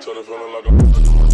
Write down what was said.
Tell the feeling like a.